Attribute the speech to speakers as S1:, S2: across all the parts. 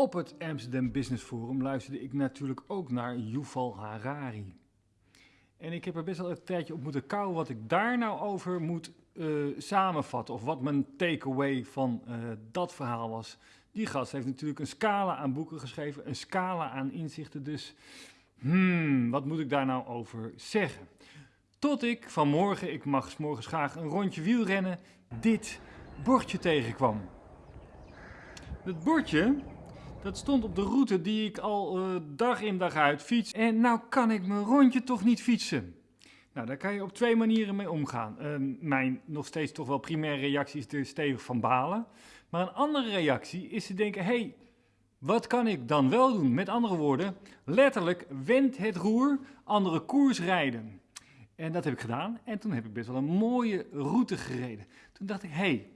S1: Op het Amsterdam Business Forum luisterde ik natuurlijk ook naar Yuval Harari. En ik heb er best wel een tijdje op moeten kouwen wat ik daar nou over moet uh, samenvatten. Of wat mijn takeaway van uh, dat verhaal was. Die gast heeft natuurlijk een scala aan boeken geschreven, een scala aan inzichten. Dus, hmm, wat moet ik daar nou over zeggen? Tot ik vanmorgen, ik mag morgens graag een rondje wielrennen, dit bordje tegenkwam. Het bordje, dat stond op de route die ik al uh, dag in dag uit fiets. En nou kan ik mijn rondje toch niet fietsen. Nou, daar kan je op twee manieren mee omgaan. Uh, mijn nog steeds toch wel primaire reactie is er stevig van balen. Maar een andere reactie is te denken, hey, wat kan ik dan wel doen? Met andere woorden, letterlijk, wend het roer, andere koers rijden. En dat heb ik gedaan en toen heb ik best wel een mooie route gereden. Toen dacht ik, hey,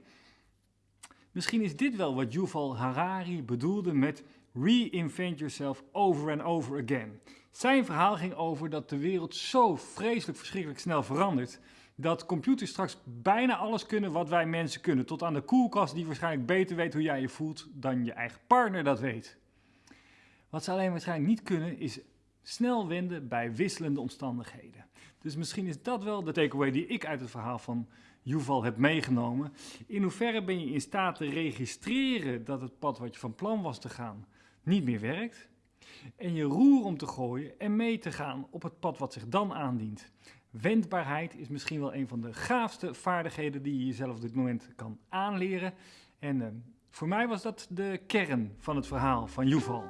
S1: misschien is dit wel wat Yuval Harari bedoelde met reinvent yourself over and over again. Zijn verhaal ging over dat de wereld zo vreselijk verschrikkelijk snel verandert dat computers straks bijna alles kunnen wat wij mensen kunnen. Tot aan de koelkast die waarschijnlijk beter weet hoe jij je voelt dan je eigen partner dat weet. Wat ze alleen waarschijnlijk niet kunnen is snel wenden bij wisselende omstandigheden. Dus misschien is dat wel de takeaway die ik uit het verhaal van Yuval heb meegenomen. In hoeverre ben je in staat te registreren dat het pad wat je van plan was te gaan niet meer werkt? En je roer om te gooien en mee te gaan op het pad wat zich dan aandient. Wendbaarheid is misschien wel een van de gaafste vaardigheden die je jezelf op dit moment kan aanleren. En uh, voor mij was dat de kern van het verhaal van Yuval.